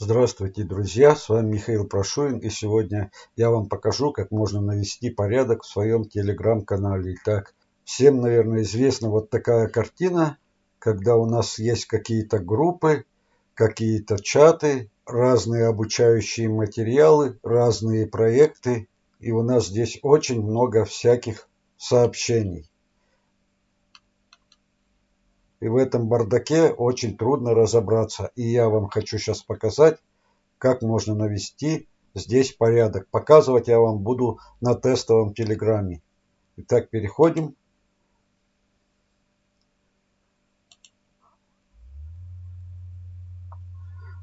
Здравствуйте, друзья! С вами Михаил Прошуин и сегодня я вам покажу, как можно навести порядок в своем телеграм-канале. Итак, всем, наверное, известна вот такая картина, когда у нас есть какие-то группы, какие-то чаты, разные обучающие материалы, разные проекты. И у нас здесь очень много всяких сообщений. И в этом бардаке очень трудно разобраться. И я вам хочу сейчас показать, как можно навести здесь порядок. Показывать я вам буду на тестовом телеграме. Итак, переходим.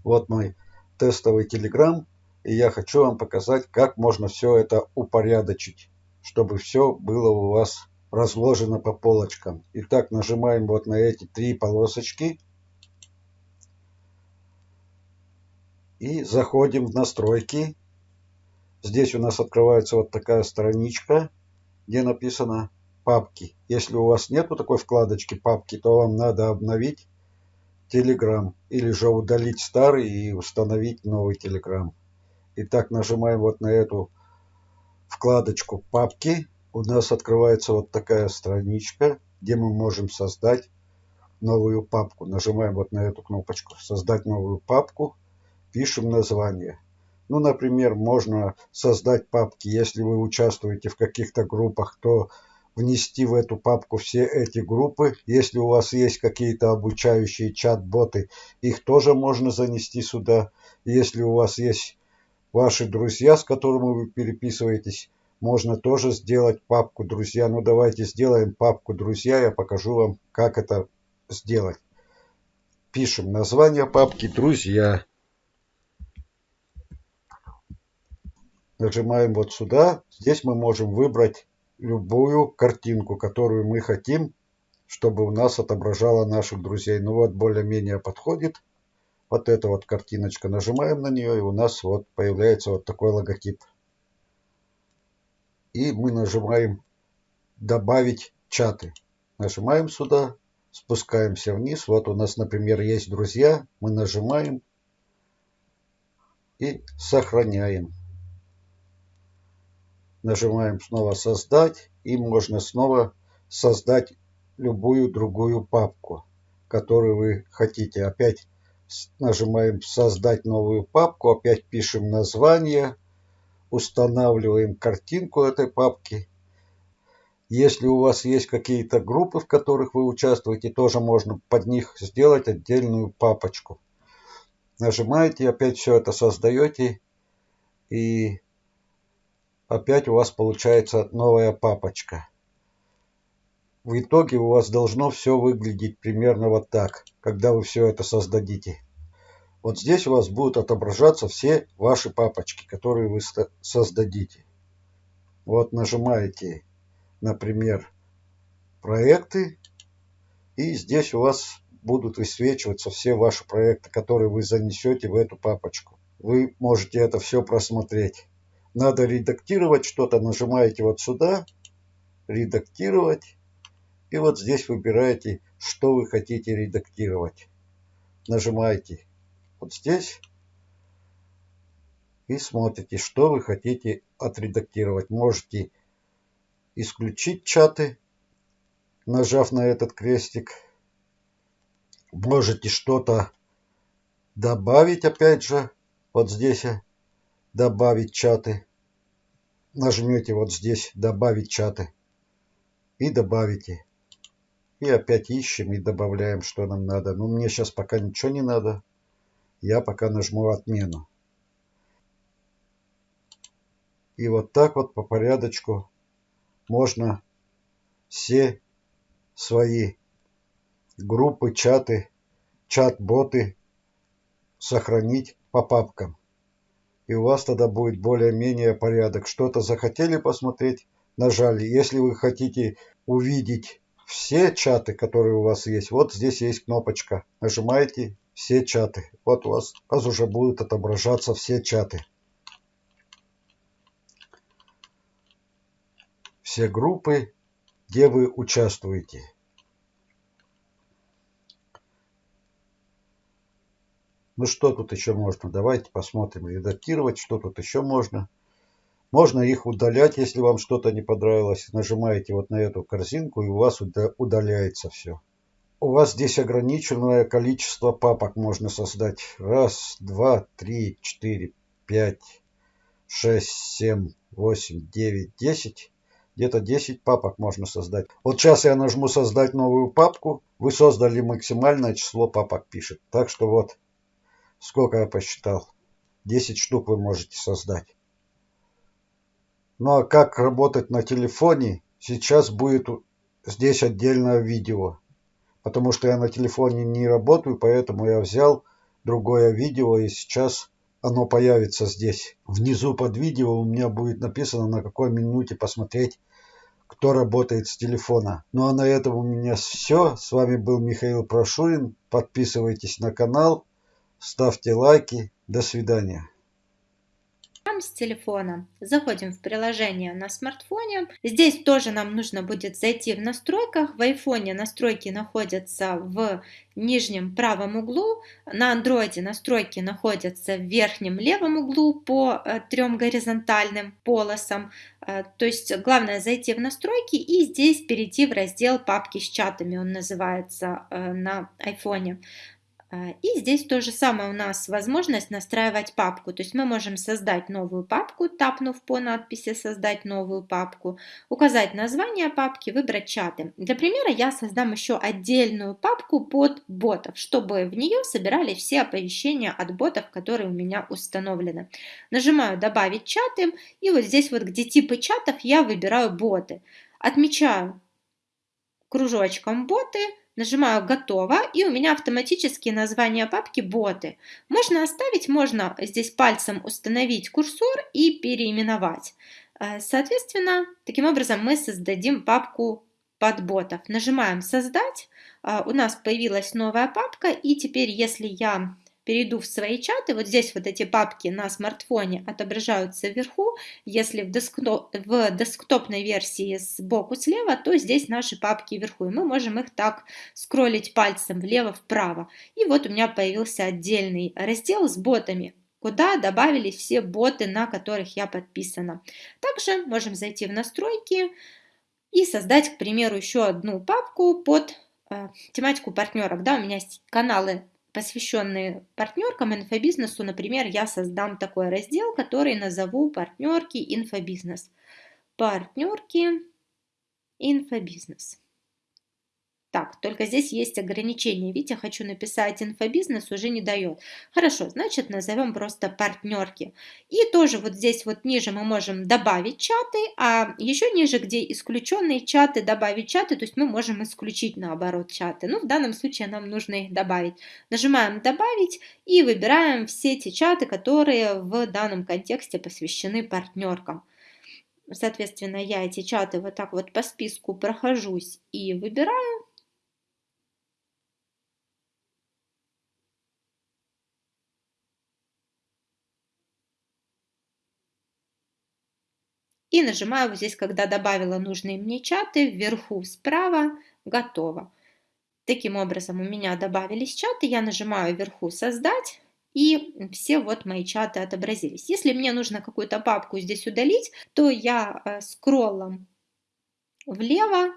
Вот мой тестовый телеграм. И я хочу вам показать, как можно все это упорядочить, чтобы все было у вас разложено по полочкам. Итак, нажимаем вот на эти три полосочки. И заходим в настройки. Здесь у нас открывается вот такая страничка, где написано папки. Если у вас нету такой вкладочки папки, то вам надо обновить Telegram или же удалить старый и установить новый Telegram. Итак, нажимаем вот на эту вкладочку папки у нас открывается вот такая страничка, где мы можем создать новую папку. Нажимаем вот на эту кнопочку «Создать новую папку», пишем название. Ну, например, можно создать папки, если вы участвуете в каких-то группах, то внести в эту папку все эти группы. Если у вас есть какие-то обучающие чат-боты, их тоже можно занести сюда. Если у вас есть ваши друзья, с которыми вы переписываетесь, можно тоже сделать папку друзья. Ну давайте сделаем папку друзья. Я покажу вам, как это сделать. Пишем название папки друзья. Нажимаем вот сюда. Здесь мы можем выбрать любую картинку, которую мы хотим, чтобы у нас отображала наших друзей. Ну вот более-менее подходит. Вот эта вот картиночка. Нажимаем на нее и у нас вот появляется вот такой логотип и мы нажимаем добавить чаты. Нажимаем сюда, спускаемся вниз. Вот у нас, например, есть друзья. Мы нажимаем и сохраняем. Нажимаем снова создать и можно снова создать любую другую папку, которую вы хотите. Опять нажимаем создать новую папку, опять пишем название устанавливаем картинку этой папки. Если у вас есть какие-то группы, в которых вы участвуете, тоже можно под них сделать отдельную папочку. Нажимаете, опять все это создаете, и опять у вас получается новая папочка. В итоге у вас должно все выглядеть примерно вот так, когда вы все это создадите. Вот здесь у вас будут отображаться все ваши папочки, которые вы создадите. Вот нажимаете, например, проекты. И здесь у вас будут высвечиваться все ваши проекты, которые вы занесете в эту папочку. Вы можете это все просмотреть. Надо редактировать что-то, нажимаете вот сюда, редактировать. И вот здесь выбираете, что вы хотите редактировать. Нажимаете вот здесь и смотрите, что вы хотите отредактировать. Можете исключить чаты, нажав на этот крестик. Можете что-то добавить, опять же, вот здесь добавить чаты. Нажмете вот здесь добавить чаты и добавите. И опять ищем и добавляем, что нам надо. Но ну, мне сейчас пока ничего не надо я пока нажму отмену. И вот так вот по порядочку можно все свои группы, чаты, чат-боты сохранить по папкам. И у вас тогда будет более-менее порядок. Что-то захотели посмотреть, нажали. Если вы хотите увидеть все чаты, которые у вас есть, вот здесь есть кнопочка. Нажимаете все чаты. Вот у вас, у вас уже будут отображаться все чаты. Все группы, где вы участвуете. Ну что тут еще можно? Давайте посмотрим. Редактировать, что тут еще можно. Можно их удалять, если вам что-то не понравилось. Нажимаете вот на эту корзинку и у вас удаляется все. У вас здесь ограниченное количество папок можно создать. Раз, два, три, четыре, пять, шесть, семь, восемь, девять, десять. Где-то 10 папок можно создать. Вот сейчас я нажму создать новую папку. Вы создали максимальное число папок пишет. Так что вот сколько я посчитал. 10 штук вы можете создать. Ну а как работать на телефоне, сейчас будет здесь отдельное видео. Потому что я на телефоне не работаю, поэтому я взял другое видео и сейчас оно появится здесь. Внизу под видео у меня будет написано, на какой минуте посмотреть, кто работает с телефона. Ну а на этом у меня все. С вами был Михаил Прошурин. Подписывайтесь на канал, ставьте лайки. До свидания с телефона, заходим в приложение на смартфоне. Здесь тоже нам нужно будет зайти в настройках. В айфоне настройки находятся в нижнем правом углу, на андроиде настройки находятся в верхнем левом углу по э, трем горизонтальным полосам. Э, то есть главное зайти в настройки и здесь перейти в раздел папки с чатами, он называется э, на айфоне. А, и здесь то же самое у нас возможность настраивать папку. То есть мы можем создать новую папку, тапнув по надписи «Создать новую папку», указать название папки, выбрать чаты. Для примера я создам еще отдельную папку под ботов, чтобы в нее собирали все оповещения от ботов, которые у меня установлены. Нажимаю «Добавить чаты» и вот здесь вот, где типы чатов, я выбираю боты. Отмечаю кружочком боты – Нажимаю «Готово» и у меня автоматически название папки «Боты». Можно оставить, можно здесь пальцем установить курсор и переименовать. Э, соответственно, таким образом мы создадим папку под ботов. Нажимаем «Создать». Э, у нас появилась новая папка и теперь, если я перейду в свои чаты, вот здесь вот эти папки на смартфоне отображаются вверху, если в, десктоп, в десктопной версии сбоку слева, то здесь наши папки вверху, и мы можем их так скроллить пальцем влево-вправо. И вот у меня появился отдельный раздел с ботами куда добавились все боты, на которых я подписана. Также можем зайти в настройки и создать, к примеру, еще одну папку под э, тематику партнеров. Да, у меня есть каналы посвященные партнеркам инфобизнесу, например, я создам такой раздел, который назову «Партнерки инфобизнес». Партнерки инфобизнес. Так, только здесь есть ограничение. Видите, хочу написать инфобизнес, уже не дает. Хорошо, значит назовем просто партнерки. И тоже вот здесь вот ниже мы можем добавить чаты, а еще ниже, где исключенные чаты, добавить чаты, то есть мы можем исключить наоборот чаты. Ну, в данном случае нам нужно их добавить. Нажимаем добавить и выбираем все эти чаты, которые в данном контексте посвящены партнеркам. Соответственно, я эти чаты вот так вот по списку прохожусь и выбираю. И нажимаю вот здесь, когда добавила нужные мне чаты, вверху справа «Готово». Таким образом у меня добавились чаты, я нажимаю вверху «Создать», и все вот мои чаты отобразились. Если мне нужно какую-то папку здесь удалить, то я э, скроллом влево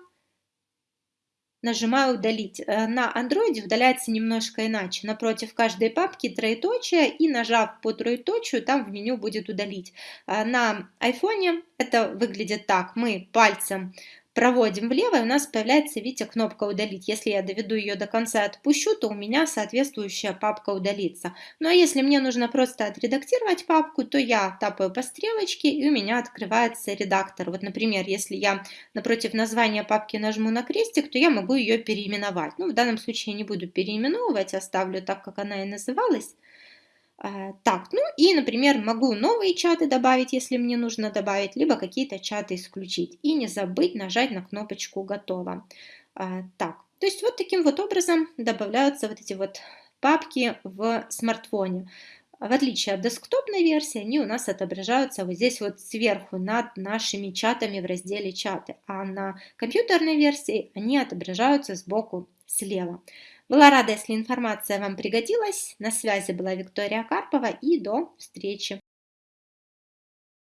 нажимаю «Удалить». Э, на андроиде удаляется немножко иначе. Напротив каждой папки троеточие и нажав по троеточию, там в меню будет «Удалить». Э, на айфоне это выглядит так. Мы пальцем проводим влево, и у нас появляется, видите, кнопка «Удалить». Если я доведу ее до конца и отпущу, то у меня соответствующая папка удалится. Ну а если мне нужно просто отредактировать папку, то я тапаю по стрелочке, и у меня открывается редактор. Вот, например, если я напротив названия папки нажму на крестик, то я могу ее переименовать. Ну, в данном случае я не буду переименовывать, оставлю так, как она и называлась. Э, так, ну и, например, могу новые чаты добавить, если мне нужно добавить, либо какие-то чаты исключить. И не забыть нажать на кнопочку «Готово». Э, так, то есть вот таким вот образом добавляются вот эти вот папки в смартфоне. В отличие от десктопной версии, они у нас отображаются вот здесь вот сверху над нашими чатами в разделе «Чаты», а на компьютерной версии они отображаются сбоку слева. Была рада, если информация вам пригодилась. На связи была Виктория Карпова и до встречи.